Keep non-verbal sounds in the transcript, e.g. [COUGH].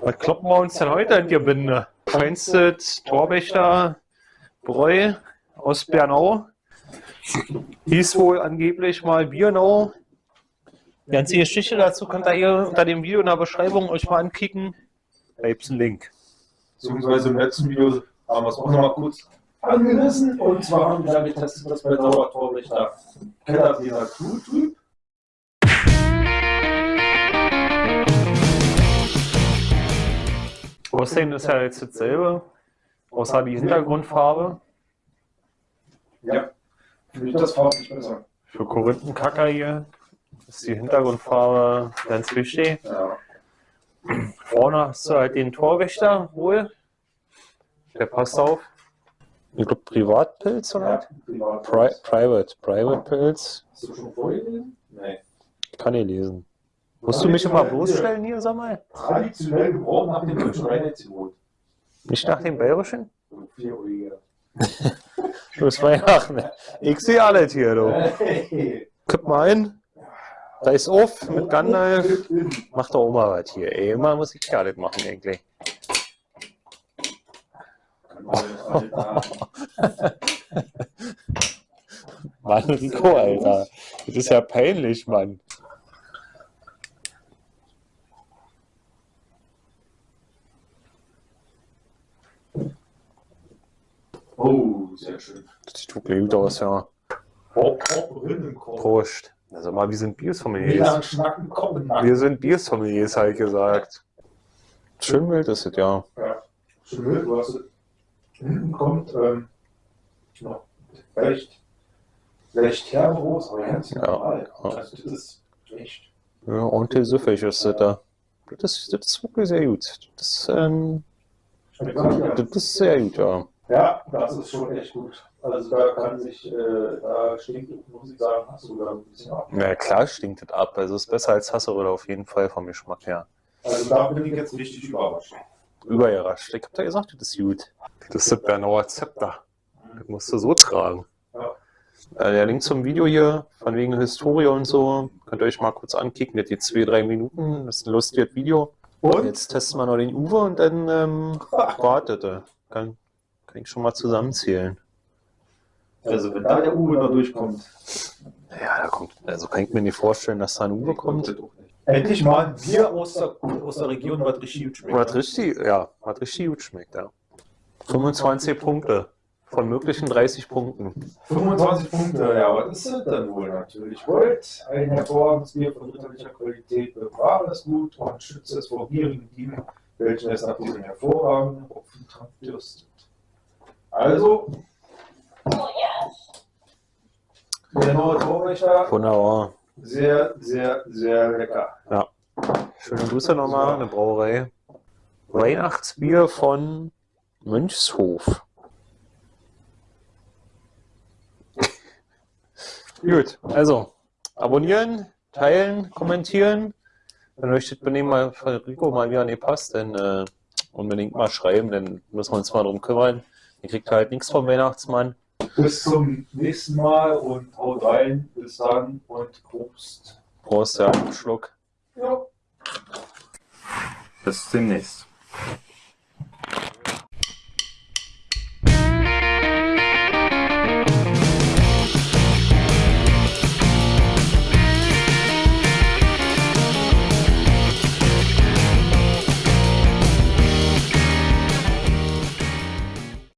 Was kloppen wir uns denn heute in die Binde? Feinste Torwächter Bräu aus Bernau. Hieß wohl angeblich mal Biernau. Die ganze Geschichte dazu könnt ihr hier unter dem Video in der Beschreibung euch mal ankicken. Da gibt es einen Link. Beziehungsweise im letzten Video haben wir es auch nochmal kurz angerissen. Und zwar haben wir da getestet, was bei Dauertorwächter Kellerfehler tut. Aussehen ist ja jetzt dasselbe, außer die Hintergrundfarbe. Ja, finde ich das farblich besser. Für Korinthenkacker hier ist die Hintergrundfarbe ganz wichtig. Ja. Vorne hast du halt den Torwächter wohl. Der passt auf. Ich glaube Privatpilz oder privat. Pri Private. Private Pilz. Hast du schon vorgelesen? Nee. Kann ich lesen. Musst du mich immer bloßstellen hier, sag mal? Traditionell geboren nach dem Schweinezitrot. Nicht nach dem Bayerischen? Ja, ne? Ich sehe alles hier, du. Kipp mal ein. Da ist auf mit Gandalf. Mach doch mal was hier, ey. Immer muss ich ja alles machen, eigentlich. [LAUGHS] Mann, Rico, Alter. Das ist ja peinlich, Mann. Oh, sehr schön. Das sieht wirklich gut aus, ja. Oh, Rindenkorb. Prost. Also mal, wir sind nach? Wir sind Biersommeliers, halt gesagt. Schön wild ist es, ja. Ja, schön wild, du hast hinten kommt ähm, noch recht, recht herberos, aber ganz Ja, normal. ja. Also das ist echt. Ja, ordentlich süffig ist das da. Das ist, das ist wirklich sehr gut. Das, ähm, das ist sehr gut, ja. Ja, das ist schon echt gut. Also da kann sich, äh, da stinkt, muss ich sagen, hast du da ein bisschen ab. Na klar stinkt das ab. Also ist besser als Hasseröder auf jeden Fall vom Geschmack her. Also da bin ich jetzt richtig überrascht. Überrascht. Ich hab da gesagt, das ist gut. Das ist das Bernauer Zepter. Das musst du so tragen. Ja. Äh, der Link zum Video hier, von wegen Historie und so, könnt ihr euch mal kurz ankicken. Das geht zwei, drei Minuten. Das ist ein lustiges Video. Und? Jetzt testen wir noch den Uwe und dann ähm, wartet er. Kann, kann ich schon mal zusammenzählen. Also wenn da der Uwe da durchkommt, Ja, da kommt, also kann ich mir nicht vorstellen, dass da ein Uwe kommt. Endlich mal ein Bier aus der, aus der Region, was richtig gut schmeckt. Was richtig, ja, was richtig gut schmeckt, ja. 25 Punkte von möglichen 30 Punkten. 25 Punkte, ja, was ist das dann wohl natürlich? Gold, ein hervorragendes Bier von ritterlicher Qualität, bewahre es gut und schütze es vor gierigen Dieben, welche es nach diesem hervorragenden Hopfentrank dürstet. Also, Wunderbar. sehr, sehr, sehr lecker. Schöne Grüße nochmal, eine Brauerei. Weihnachtsbier von Mönchshof. Gut, also abonnieren, teilen, kommentieren. Wenn euch das Benehmen mal von Rico mal wieder nicht passt, dann äh, unbedingt mal schreiben, dann müssen wir uns mal drum kümmern. Ihr kriegt halt nichts vom Weihnachtsmann. Bis zum nächsten Mal und haut rein. Bis dann und Prost. Prost, ja, Schluck. Ja. Bis demnächst.